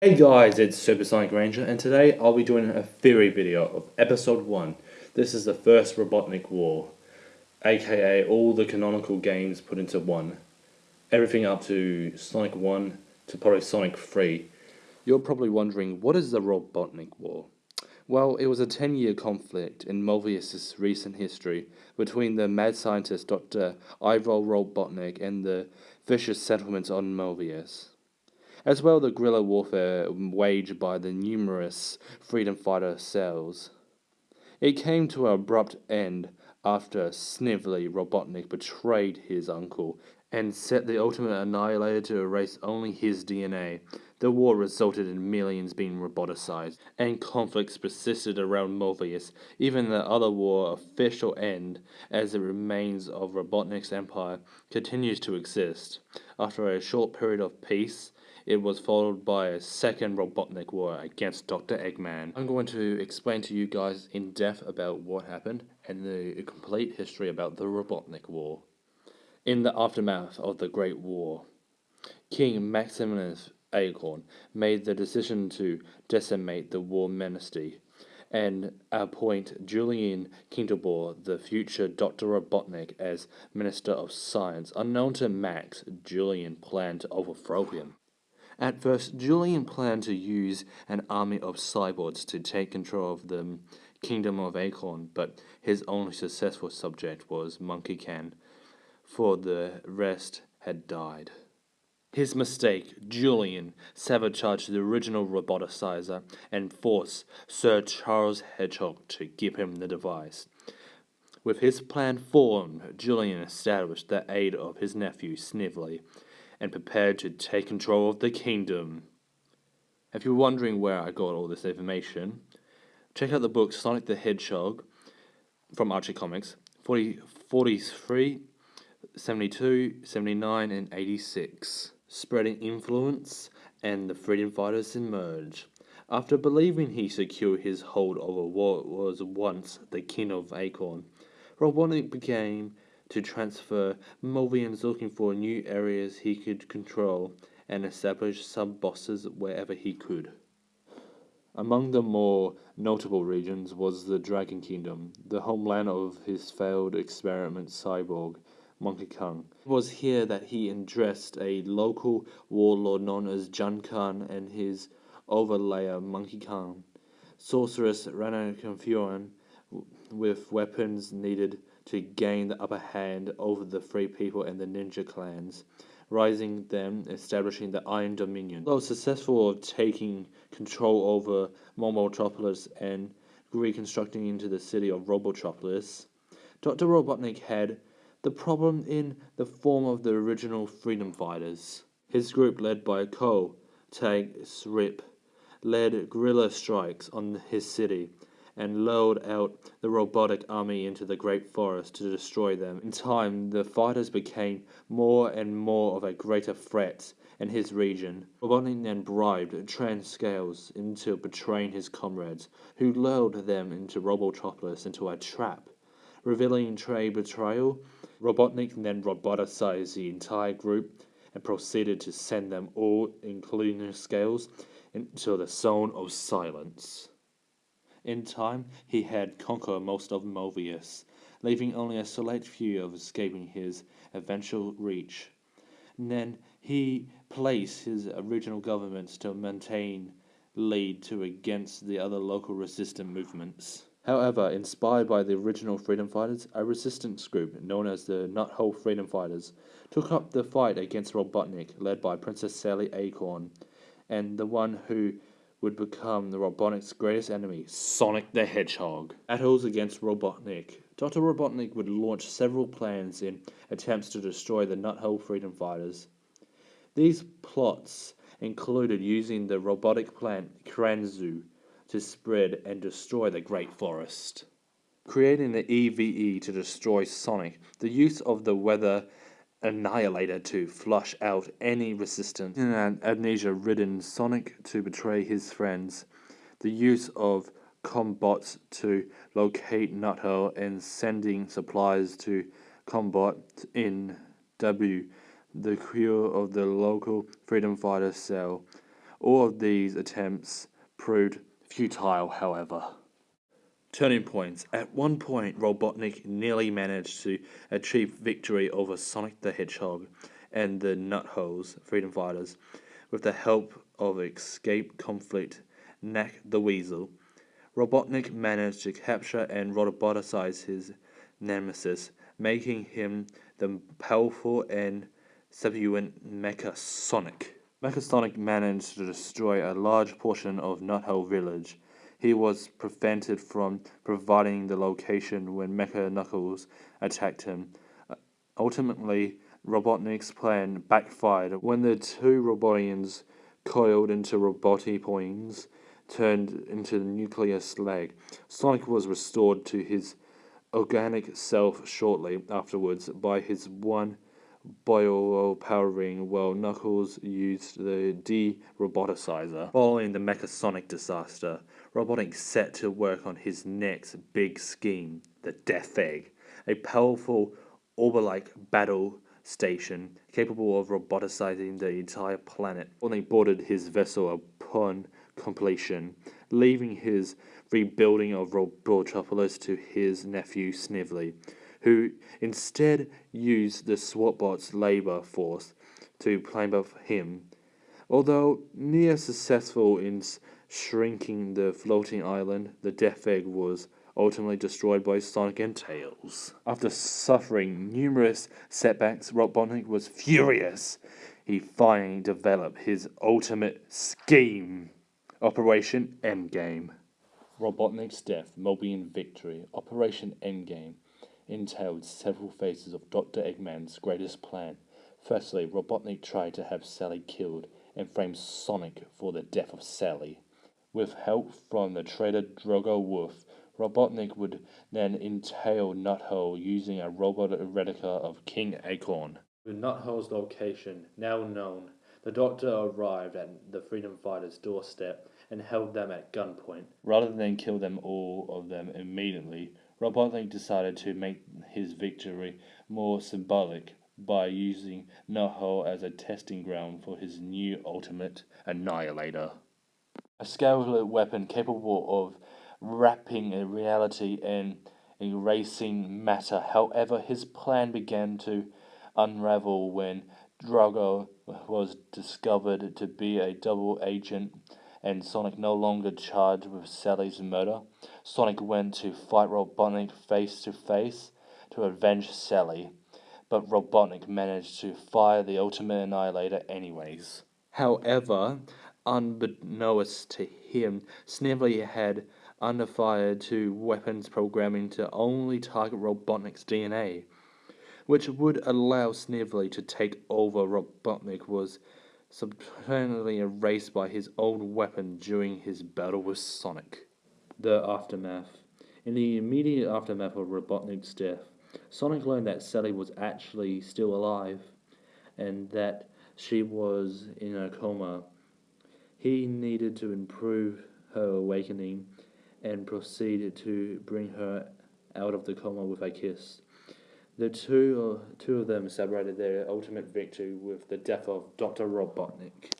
Hey guys, it's Supersonic Ranger, and today I'll be doing a theory video of Episode 1. This is the first Robotnik War, aka all the canonical games put into one. Everything up to Sonic 1 to probably Sonic 3. You're probably wondering, what is the Robotnik War? Well, it was a 10 year conflict in Mobius' recent history between the mad scientist Dr. Ivor Robotnik and the vicious settlements on Mobius as well the guerrilla warfare waged by the numerous freedom fighter cells. It came to an abrupt end after Snively Robotnik betrayed his uncle and set the ultimate annihilator to erase only his DNA. The war resulted in millions being roboticized, and conflicts persisted around Mobius. Even the other war official end, as the remains of Robotnik's empire, continues to exist. After a short period of peace, it was followed by a second Robotnik war against Dr. Eggman. I'm going to explain to you guys in depth about what happened and the complete history about the Robotnik War. In the aftermath of the Great War, King Maximus Acorn made the decision to decimate the war ministry and appoint Julian Kintobor, the future Dr. Robotnik, as Minister of Science. Unknown to Max, Julian planned to overthrow him. At first, Julian planned to use an army of cyborgs to take control of the Kingdom of Acorn, but his only successful subject was Monkey Khan, for the rest had died. His mistake, Julian sabotaged the original roboticizer and forced Sir Charles Hedgehog to give him the device. With his plan formed, Julian established the aid of his nephew Snively and prepared to take control of the kingdom. If you're wondering where I got all this information, check out the book Sonic the Hedgehog from Archie Comics 40, 43, 72, 79, and 86. Spreading influence and the freedom fighters emerge. After believing he secured his hold over what was once the king of Acorn, Robotnik became to transfer Mobians looking for new areas he could control and establish sub-bosses wherever he could. Among the more notable regions was the Dragon Kingdom, the homeland of his failed experiment cyborg, Monkey Kong. It was here that he addressed a local warlord known as Jun Khan and his overlayer Monkey Kong, sorceress Rana Confuran, with weapons needed to gain the upper hand over the Free People and the Ninja clans, rising them, establishing the Iron Dominion. Though successful of taking control over Mobotropolis and reconstructing into the city of Robotropolis, Dr. Robotnik had the problem in the form of the original freedom fighters. His group, led by Ko Tag Srip, led guerrilla strikes on his city and lured out the robotic army into the great forest to destroy them. In time, the fighters became more and more of a greater threat in his region. Robotnik then bribed Transcales into betraying his comrades, who lured them into Robotropolis into a trap. Revealing trade betrayal, Robotnik then roboticized the entire group and proceeded to send them all, including Scales, into the Zone of Silence. In time, he had conquered most of Mobius, leaving only a select few of escaping his eventual reach. And then he placed his original governments to maintain lead to against the other local resistance movements. However, inspired by the original freedom fighters, a resistance group known as the Knothole Freedom Fighters took up the fight against Robotnik, led by Princess Sally Acorn, and the one who would become the Robotnik's greatest enemy, Sonic the Hedgehog. Battles against Robotnik. Dr. Robotnik would launch several plans in attempts to destroy the Knothole Freedom Fighters. These plots included using the robotic plant Krudzu to spread and destroy the Great Forest. Creating the EVE to destroy Sonic, the use of the weather Annihilator to flush out any resistance in an amnesia-ridden Sonic to betray his friends, the use of combots to locate Knothole and sending supplies to combat in W, the cure of the local freedom fighter cell, All of these attempts proved futile, however. Turning points. At one point, Robotnik nearly managed to achieve victory over Sonic the Hedgehog and the Knotholes Freedom Fighters with the help of Escape Conflict Nack the Weasel. Robotnik managed to capture and roboticize his nemesis, making him the powerful and subsequent Mecha Sonic. Mecha Sonic managed to destroy a large portion of Knothole Village. He was prevented from providing the location when Mecha Knuckles attacked him. Ultimately, Robotnik's plan backfired when the two Robotians coiled into Robotipoins turned into the nuclear slag. Sonic was restored to his organic self shortly afterwards by his one bio-powering while Knuckles used the de-roboticizer. Following the Mechasonic disaster, Robotnik set to work on his next big scheme, the Death Egg, a powerful Orber-like battle station capable of roboticizing the entire planet. Only boarded his vessel upon completion, leaving his rebuilding of Robotropolis to his nephew Snively, who instead used the SWATbot's labor force to climb up him. Although near successful in shrinking the floating island, the Death Egg was ultimately destroyed by Sonic and Tails. After suffering numerous setbacks, Robotnik was furious. He finally developed his ultimate scheme. Operation Endgame. Robotnik's death, Mobian victory. Operation Endgame entailed several phases of Dr. Eggman's greatest plan. Firstly, Robotnik tried to have Sally killed and framed Sonic for the death of Sally. With help from the traitor Drago Wolf, Robotnik would then entail Knothole using a robot replica of King Acorn. With Knothole's location now known, the Doctor arrived at the Freedom Fighters' doorstep and held them at gunpoint. Rather than kill them all of them immediately, Robotnik decided to make his victory more symbolic by using Knothole as a testing ground for his new ultimate annihilator. A scaled weapon capable of wrapping reality and erasing matter. However, his plan began to unravel when Drago was discovered to be a double agent and Sonic no longer charged with Sally's murder. Sonic went to fight Robotnik face to face to avenge Sally, but Robotnik managed to fire the Ultimate Annihilator anyways. However, unbeknownst to him, Snively had underfired two weapons programming to only target Robotnik's DNA, which would allow Snively to take over Robotnik was subsequently erased by his old weapon during his battle with Sonic. The Aftermath In the immediate aftermath of Robotnik's death, Sonic learned that Sally was actually still alive, and that she was in a coma. He needed to improve her awakening and proceeded to bring her out of the coma with a kiss. The two, uh, two of them celebrated their ultimate victory with the death of Dr. Robotnik.